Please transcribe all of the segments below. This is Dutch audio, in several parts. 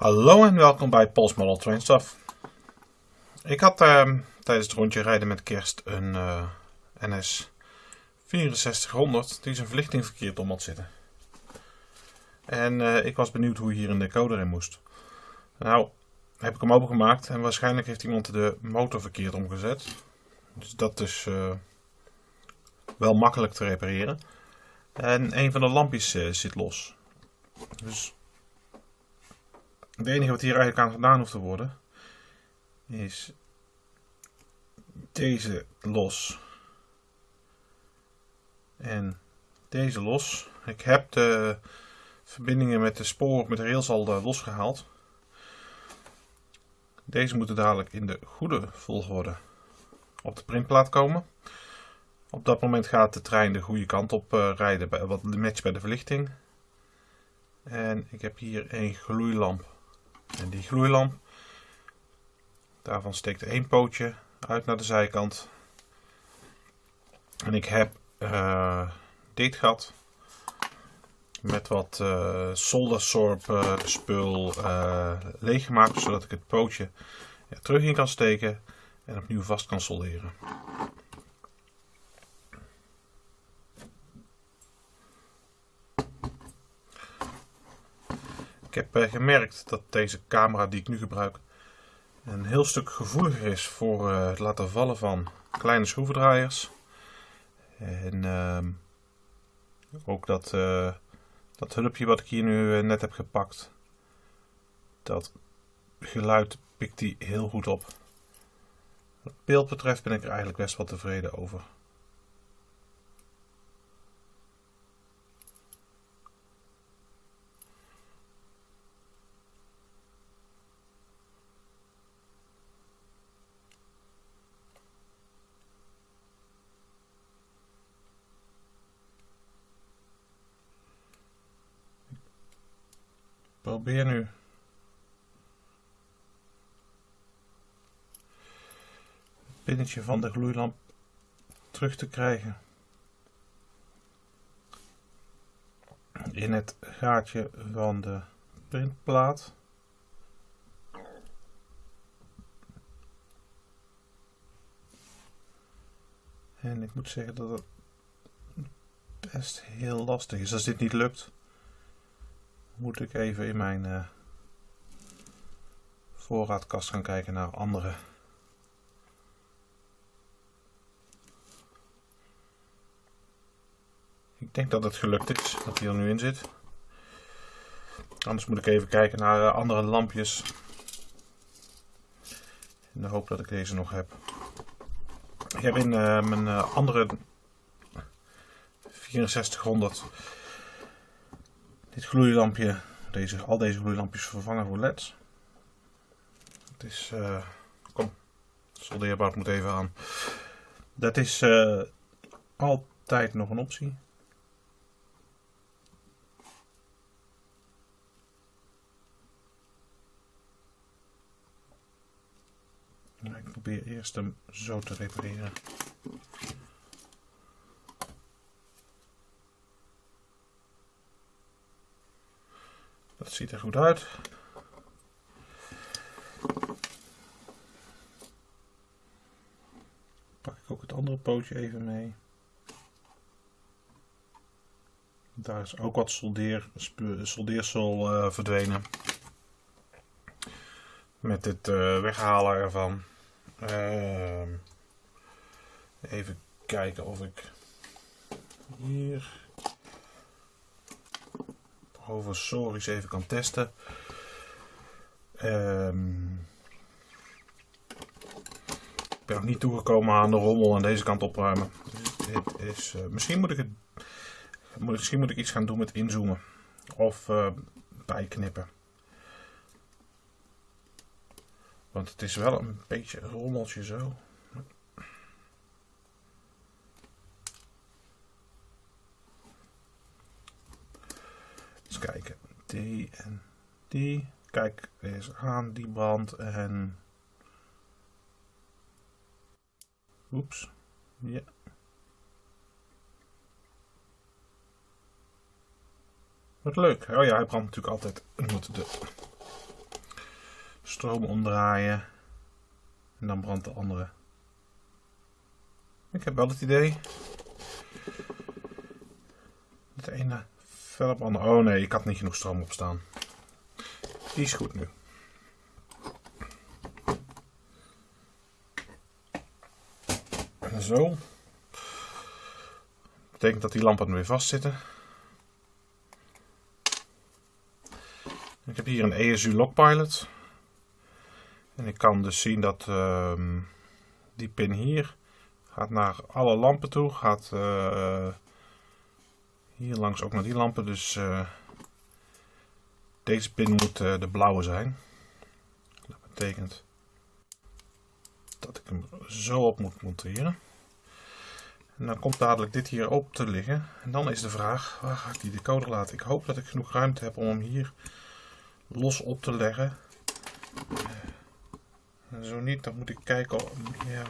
Hallo en welkom bij Pols Model Train Stuff. Ik had uh, tijdens het rondje rijden met kerst een uh, NS 6400 die zijn verlichting verkeerd om had zitten. En uh, ik was benieuwd hoe hier een decoder in moest. Nou, heb ik hem opengemaakt en waarschijnlijk heeft iemand de motor verkeerd omgezet. Dus dat is eh, wel makkelijk te repareren. En een van de lampjes zit los. Dus het enige wat hier eigenlijk aan gedaan hoeft te worden, is deze los en deze los. Ik heb de verbindingen met de spoor, met de rails al eh, losgehaald. Deze moeten dadelijk in de goede volgorde op de printplaat komen. Op dat moment gaat de trein de goede kant op uh, rijden, wat matcht bij de verlichting. En ik heb hier een gloeilamp en die gloeilamp, daarvan steekt één pootje uit naar de zijkant. En ik heb uh, dit gat met wat uh, soldersorp uh, spul uh, leeggemaakt, zodat ik het pootje er terug in kan steken en opnieuw vast kan solderen. Ik heb eh, gemerkt dat deze camera die ik nu gebruik een heel stuk gevoeliger is voor eh, het laten vallen van kleine schroevendraaiers. En ehm, ook dat, uh, dat hulpje wat ik hier nu net heb gepakt, dat geluid pikt die heel goed op. Wat beeld betreft ben ik er eigenlijk best wel tevreden over. Probeer nu. Het pinnetje van de gloeilamp terug te krijgen. In het gaatje van de printplaat. En ik moet zeggen dat het best heel lastig is als dit niet lukt moet ik even in mijn uh, voorraadkast gaan kijken naar andere. Ik denk dat het gelukt is, dat hij er nu in zit. Anders moet ik even kijken naar uh, andere lampjes. In de hoop dat ik deze nog heb. Ik heb in uh, mijn andere 6400 dit gloeilampje, deze, al deze gloeilampjes vervangen voor leds. Het is, uh, kom, soldeerbaar moet even aan. Dat is uh, altijd nog een optie. Ik probeer eerst hem zo te repareren. Dat ziet er goed uit. Pak ik ook het andere pootje even mee. Daar is ook wat soldeer, soldeersel uh, verdwenen. Met het uh, weghalen ervan. Uh, even kijken of ik hier Sorry's even kan testen. Um, ik ben nog niet toegekomen aan de rommel aan deze kant opruimen. is, uh, misschien, moet ik misschien moet ik iets gaan doen met inzoomen. Of uh, bijknippen. Want het is wel een beetje een rommeltje zo. Kijken. Die en die. Kijk, deze aan, die brand en... Oeps. Ja. Wat leuk. Oh ja, hij brandt natuurlijk altijd. de stroom omdraaien. En dan brandt de andere. Ik heb wel het idee. Het ene verder. Oh nee, ik had niet genoeg stroom opstaan. Die is goed nu. Zo. Betekent dat die lampen weer vastzitten. Ik heb hier een ESU Lockpilot. En ik kan dus zien dat uh, die pin hier gaat naar alle lampen toe. Gaat uh, hier langs ook naar die lampen. Dus uh, deze pin moet uh, de blauwe zijn. Dat betekent dat ik hem zo op moet monteren. En dan komt dadelijk dit hier op te liggen. En dan is de vraag, waar ga ik die decoder laten? Ik hoop dat ik genoeg ruimte heb om hem hier los op te leggen. En zo niet, dan moet ik kijken. Ja.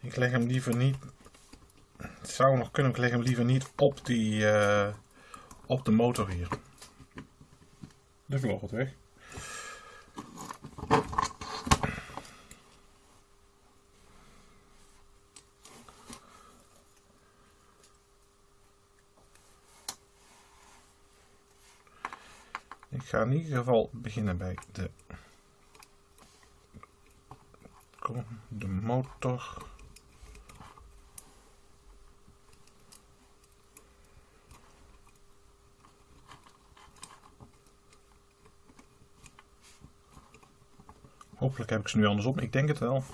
Ik leg hem liever niet. Het zou nog kunnen, ik leg hem liever niet op, die, uh, op de motor hier. De vlog het weg. Ik ga in ieder geval beginnen bij de, de motor. Hopelijk heb ik ze nu andersom. Ik denk het wel.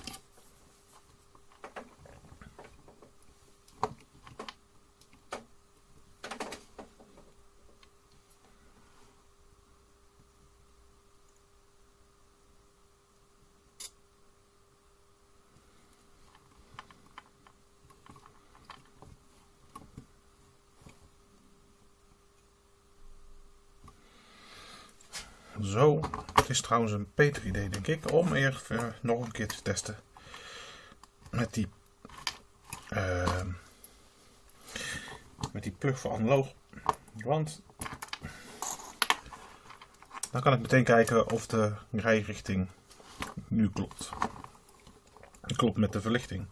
Zo, is trouwens een beter idee denk ik om even nog een keer te testen met die uh, met die plug voor analoog. Want dan kan ik meteen kijken of de rijrichting nu klopt. Klopt met de verlichting.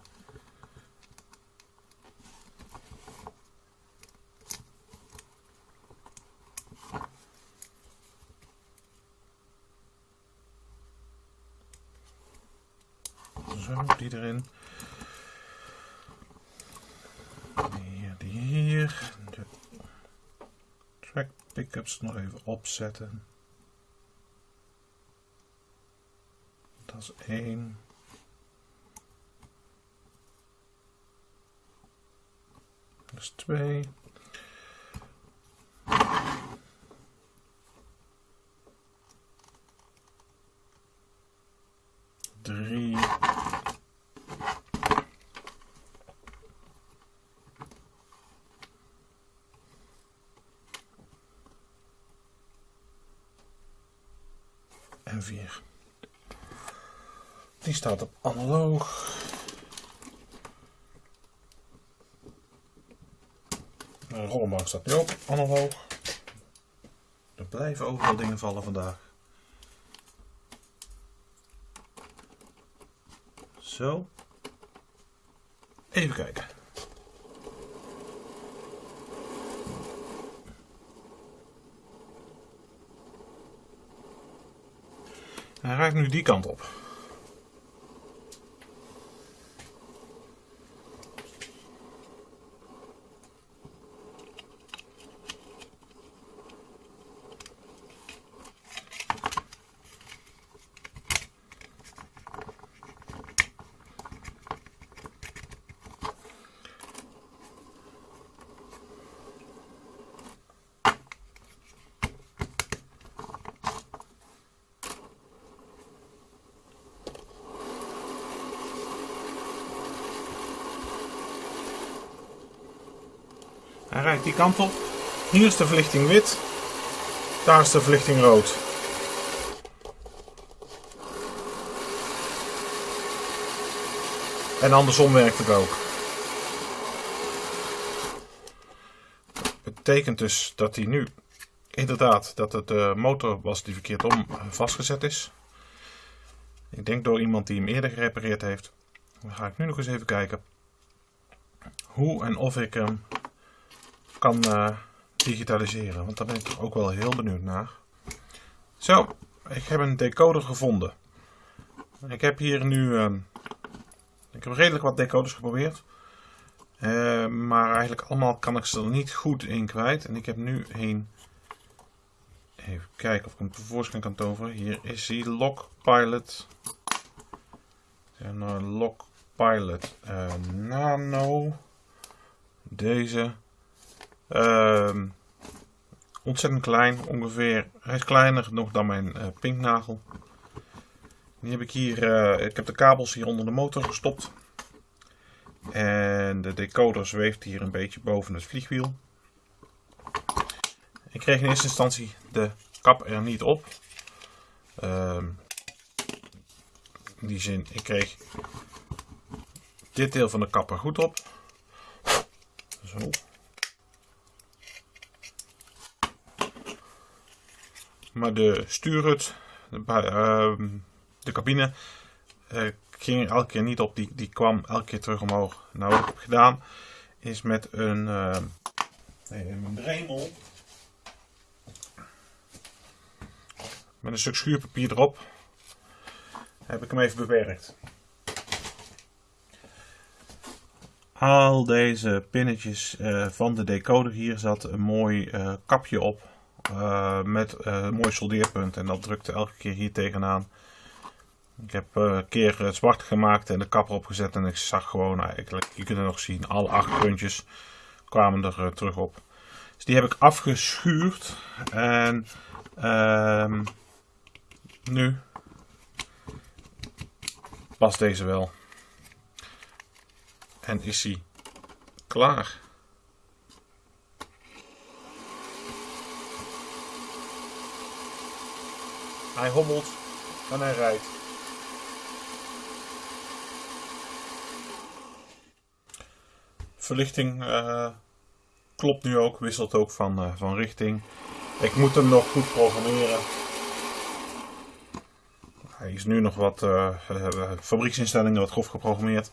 Zo, die erin. Hier, die hier. De track pickups nog even opzetten. Dat is één. Dat is twee. En 4. Die staat op analoog. De rollenbank staat nu ook analoog. Er blijven overal dingen vallen vandaag. Zo. Even kijken. Hij raakt nu die kant op. Hij die kant op. Hier is de verlichting wit. Daar is de verlichting rood. En andersom werkt het ook. Betekent dus dat hij nu inderdaad dat het de motor was die verkeerd om vastgezet is. Ik denk door iemand die hem eerder gerepareerd heeft. Dan ga ik nu nog eens even kijken hoe en of ik hem kan uh, digitaliseren. Want daar ben ik ook wel heel benieuwd naar. Zo, ik heb een decoder gevonden. Ik heb hier nu uh, ik heb redelijk wat decoders geprobeerd. Uh, maar eigenlijk allemaal kan ik ze er niet goed in kwijt. En ik heb nu een... Even kijken of ik hem tevoorschijn kan toveren. Hier is hij, Lock Pilot. En Lock Pilot uh, Nano. Deze. Uh, ontzettend klein, ongeveer. Hij is kleiner nog dan mijn uh, pinknagel. Die heb ik hier, uh, ik heb de kabels hier onder de motor gestopt. En de decoder zweeft hier een beetje boven het vliegwiel. Ik kreeg in eerste instantie de kap er niet op. Uh, in die zin, ik kreeg dit deel van de kap er goed op. Zo. Maar de stuurhut, de, uh, de cabine, uh, ging elke keer niet op. Die, die kwam elke keer terug omhoog. Nou, wat ik heb gedaan is met een, uh, een dremel. Met een stuk schuurpapier erop. Heb ik hem even bewerkt. Al deze pinnetjes uh, van de decoder hier zat een mooi uh, kapje op. Uh, met een mooi soldeerpunt. En dat drukte elke keer hier tegenaan. Ik heb een keer zwart gemaakt en de kap erop gezet. En ik zag gewoon eigenlijk, je kunt het nog zien, alle acht puntjes kwamen er terug op. Dus die heb ik afgeschuurd. En ehm, nu past deze wel. En is hij klaar. Hij hobbelt en hij rijdt. Verlichting uh, klopt nu ook, wisselt ook van, uh, van richting. Ik moet hem nog goed programmeren. Hij is nu nog wat uh, fabrieksinstellingen wat grof geprogrammeerd.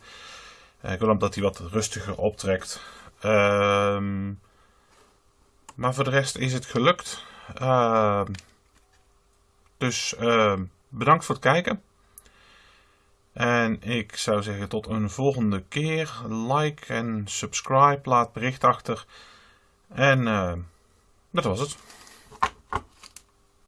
Eh, ik wil hem dat hij wat rustiger optrekt. Ehm, maar voor de rest is het gelukt. Dus uh, bedankt voor het kijken. En ik zou zeggen tot een volgende keer. Like en subscribe. Laat bericht achter. En dat was het.